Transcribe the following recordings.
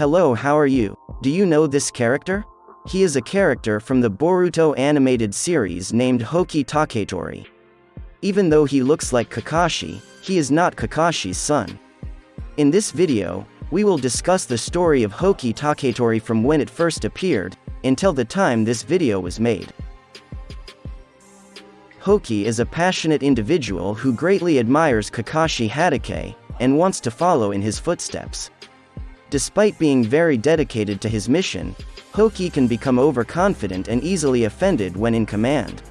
Hello how are you? Do you know this character? He is a character from the Boruto animated series named Hoki Taketori. Even though he looks like Kakashi, he is not Kakashi's son. In this video, we will discuss the story of Hoki Taketori from when it first appeared, until the time this video was made. Hoki is a passionate individual who greatly admires Kakashi Hatake, and wants to follow in his footsteps. Despite being very dedicated to his mission, Hoki can become overconfident and easily offended when in command.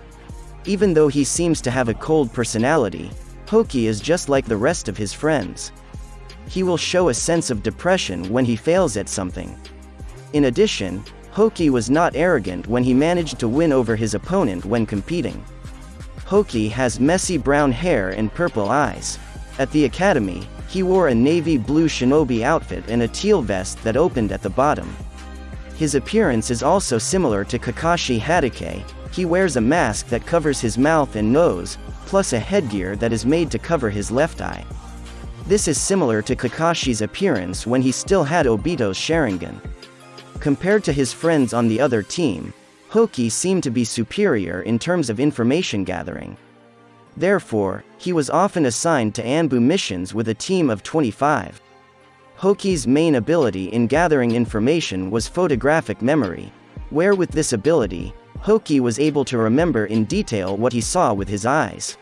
Even though he seems to have a cold personality, Hoki is just like the rest of his friends. He will show a sense of depression when he fails at something. In addition, Hoki was not arrogant when he managed to win over his opponent when competing. Hoki has messy brown hair and purple eyes. At the academy, he wore a navy blue shinobi outfit and a teal vest that opened at the bottom. His appearance is also similar to Kakashi Hatake, he wears a mask that covers his mouth and nose, plus a headgear that is made to cover his left eye. This is similar to Kakashi's appearance when he still had Obito's Sharingan. Compared to his friends on the other team, Hoki seemed to be superior in terms of information gathering. Therefore, he was often assigned to Anbu missions with a team of 25. Hoki's main ability in gathering information was photographic memory, where with this ability, Hoki was able to remember in detail what he saw with his eyes.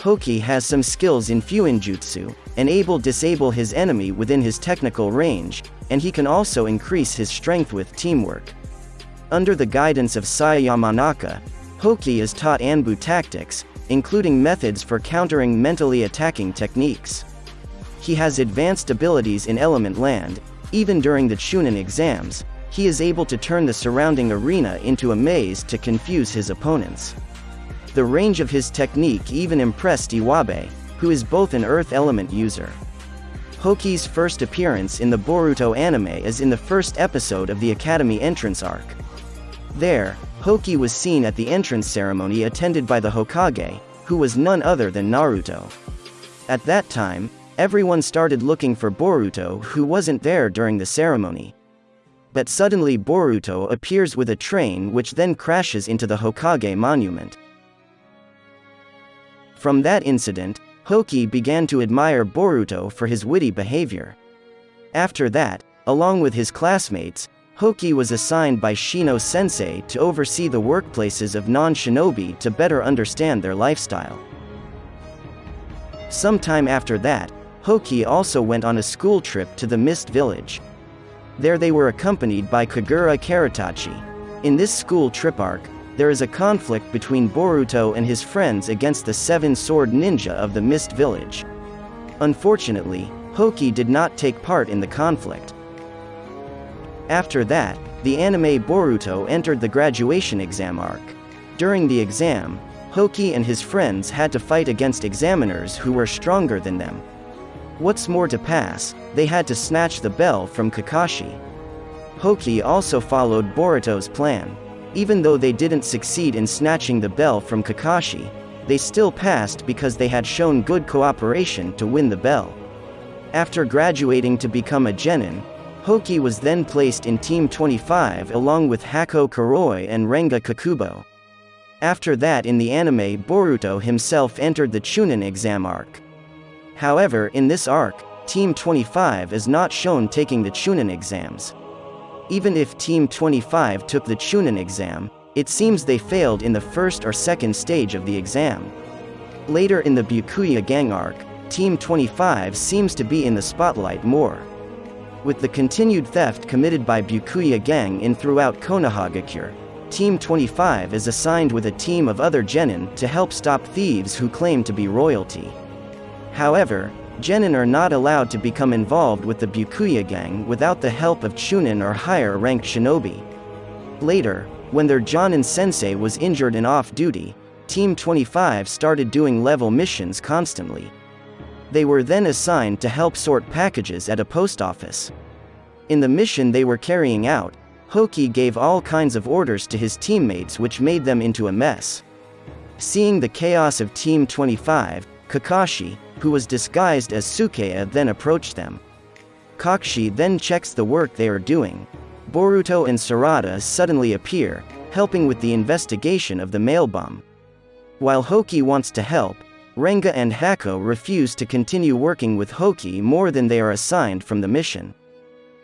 Hoki has some skills in Fuinjutsu, and able to disable his enemy within his technical range, and he can also increase his strength with teamwork. Under the guidance of Sai Yamanaka, Hoki is taught Anbu tactics, including methods for countering mentally attacking techniques. He has advanced abilities in Element Land, even during the Chunin exams, he is able to turn the surrounding arena into a maze to confuse his opponents. The range of his technique even impressed Iwabe, who is both an Earth Element user. Hoki's first appearance in the Boruto anime is in the first episode of the Academy entrance arc. There, Hoki was seen at the entrance ceremony attended by the Hokage, who was none other than Naruto. At that time, everyone started looking for Boruto who wasn't there during the ceremony. But suddenly Boruto appears with a train which then crashes into the Hokage monument. From that incident, Hoki began to admire Boruto for his witty behavior. After that, along with his classmates, Hoki was assigned by Shino sensei to oversee the workplaces of non-shinobi to better understand their lifestyle. Sometime after that, Hoki also went on a school trip to the Mist Village. There they were accompanied by Kagura Karatachi. In this school trip arc, there is a conflict between Boruto and his friends against the Seven Sword Ninja of the Mist Village. Unfortunately, Hoki did not take part in the conflict. After that, the anime Boruto entered the graduation exam arc. During the exam, Hoki and his friends had to fight against examiners who were stronger than them. What's more to pass, they had to snatch the bell from Kakashi. Hoki also followed Boruto's plan. Even though they didn't succeed in snatching the bell from Kakashi, they still passed because they had shown good cooperation to win the bell. After graduating to become a genin, Hoki was then placed in Team 25 along with Hako Kuroi and Renga Kakubo. After that in the anime Boruto himself entered the Chunin exam arc. However in this arc, Team 25 is not shown taking the Chunin exams. Even if Team 25 took the Chunin exam, it seems they failed in the first or second stage of the exam. Later in the Byakuya gang arc, Team 25 seems to be in the spotlight more. With the continued theft committed by Byakuya gang in throughout Konohagakure, Team 25 is assigned with a team of other genin to help stop thieves who claim to be royalty. However, genin are not allowed to become involved with the Byakuya gang without the help of chunin or higher ranked shinobi. Later, when their Jonin sensei was injured and off duty, Team 25 started doing level missions constantly. They were then assigned to help sort packages at a post office. In the mission they were carrying out, Hoki gave all kinds of orders to his teammates which made them into a mess. Seeing the chaos of Team 25, Kakashi, who was disguised as Sukea then approached them. Kakashi then checks the work they are doing. Boruto and Sarada suddenly appear, helping with the investigation of the mail bomb. While Hoki wants to help, Renga and Hako refuse to continue working with Hoki more than they are assigned from the mission.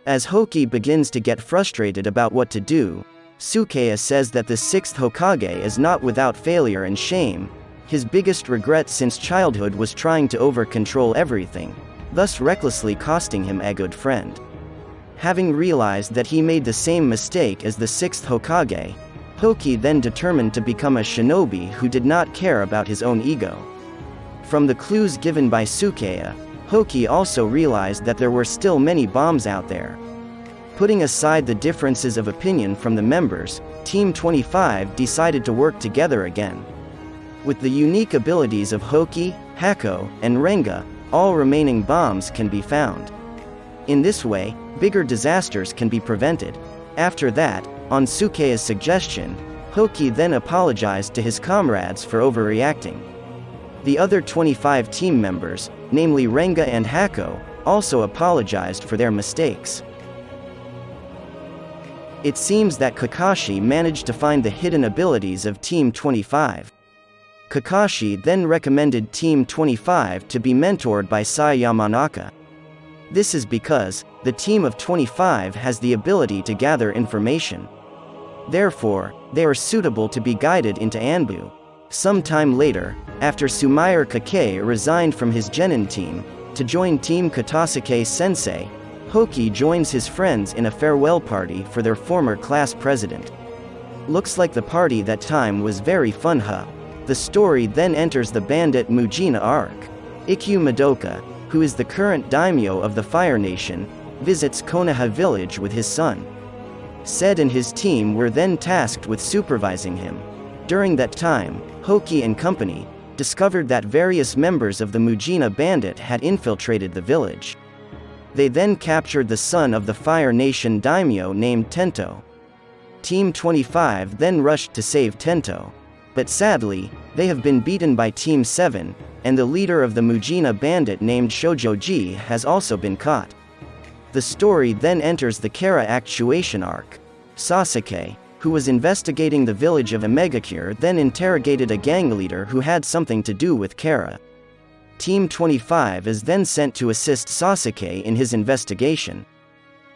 As Hoki begins to get frustrated about what to do, Sukea says that the sixth Hokage is not without failure and shame, his biggest regret since childhood was trying to over-control everything, thus recklessly costing him a good friend. Having realized that he made the same mistake as the sixth Hokage, Hoki then determined to become a shinobi who did not care about his own ego. From the clues given by Sukea, Hoki also realized that there were still many bombs out there. Putting aside the differences of opinion from the members, Team 25 decided to work together again. With the unique abilities of Hoki, Hako, and Renga, all remaining bombs can be found. In this way, bigger disasters can be prevented. After that, on Sukea's suggestion, Hoki then apologized to his comrades for overreacting. The other 25 team members, namely Renga and Hako, also apologized for their mistakes. It seems that Kakashi managed to find the hidden abilities of Team 25. Kakashi then recommended Team 25 to be mentored by Sai Yamanaka. This is because, the team of 25 has the ability to gather information. Therefore, they are suitable to be guided into Anbu. Sometime later, after Sumire Kakei resigned from his Genin team, to join Team Katasuke Sensei, Hoki joins his friends in a farewell party for their former class president. Looks like the party that time was very fun huh? The story then enters the bandit Mujina arc. Ikkyu Madoka, who is the current daimyo of the Fire Nation, visits Konoha village with his son. Sed and his team were then tasked with supervising him. During that time, Hoki and company discovered that various members of the Mujina bandit had infiltrated the village. They then captured the son of the Fire Nation daimyo named Tento. Team 25 then rushed to save Tento. But sadly, they have been beaten by Team 7, and the leader of the Mujina bandit named Shojoji has also been caught. The story then enters the Kara actuation arc. Sasuke, who was investigating the village of Omegakure then interrogated a gang leader who had something to do with Kara. Team 25 is then sent to assist Sasuke in his investigation.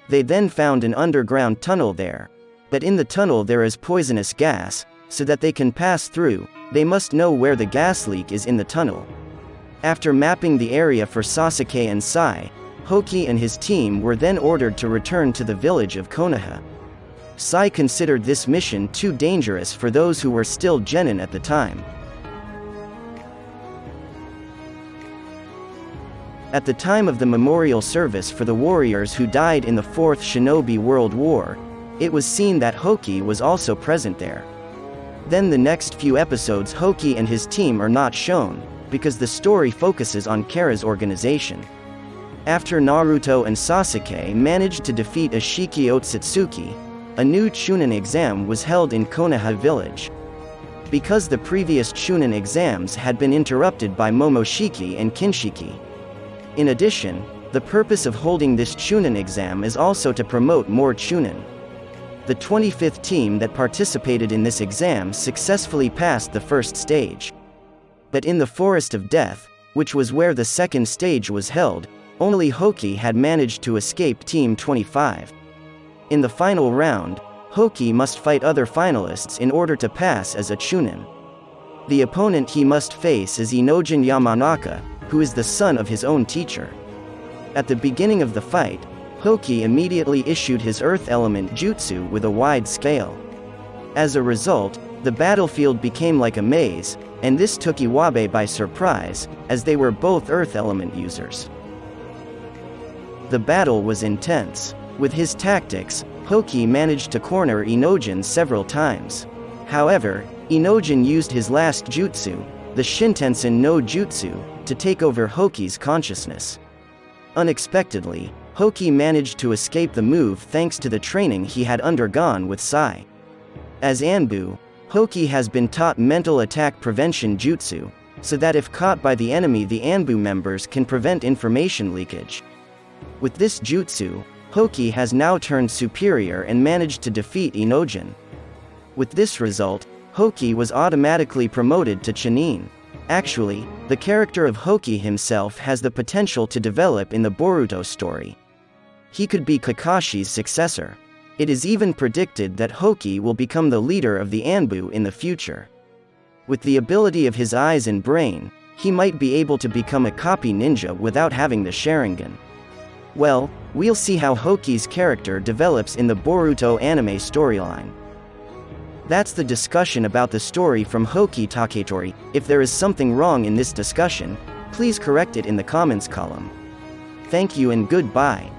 They then found an underground tunnel there. But in the tunnel there is poisonous gas, so that they can pass through, they must know where the gas leak is in the tunnel. After mapping the area for Sasuke and Sai, Hoki and his team were then ordered to return to the village of Konoha. Sai considered this mission too dangerous for those who were still genin at the time. At the time of the memorial service for the warriors who died in the Fourth Shinobi World War, it was seen that Hoki was also present there. Then the next few episodes Hoki and his team are not shown, because the story focuses on Kara's organization. After Naruto and Sasuke managed to defeat Isshiki Otsutsuki, a new Chunin exam was held in Konoha village. Because the previous Chunin exams had been interrupted by Momoshiki and Kinshiki. In addition, the purpose of holding this Chunin exam is also to promote more Chunin. The 25th team that participated in this exam successfully passed the first stage. But in the Forest of Death, which was where the second stage was held, only Hoki had managed to escape Team 25. In the final round, Hoki must fight other finalists in order to pass as a Chunin. The opponent he must face is Inojin Yamanaka, who is the son of his own teacher. At the beginning of the fight, Hoki immediately issued his earth element jutsu with a wide scale. As a result, the battlefield became like a maze, and this took Iwabe by surprise, as they were both earth element users. The battle was intense. With his tactics, Hoki managed to corner Inojin several times. However, Inojin used his last jutsu, the Shintenshin no Jutsu, to take over Hoki's consciousness. Unexpectedly, Hoki managed to escape the move thanks to the training he had undergone with Sai. As Anbu, Hoki has been taught mental attack prevention jutsu, so that if caught by the enemy the Anbu members can prevent information leakage. With this jutsu, Hoki has now turned superior and managed to defeat Inojin. With this result, Hoki was automatically promoted to Chunin. Actually, the character of Hoki himself has the potential to develop in the Boruto story. He could be Kakashi's successor. It is even predicted that Hoki will become the leader of the Anbu in the future. With the ability of his eyes and brain, he might be able to become a copy ninja without having the Sharingan. Well, we'll see how Hoki's character develops in the Boruto anime storyline. That's the discussion about the story from Hoki Taketori. If there is something wrong in this discussion, please correct it in the comments column. Thank you and goodbye.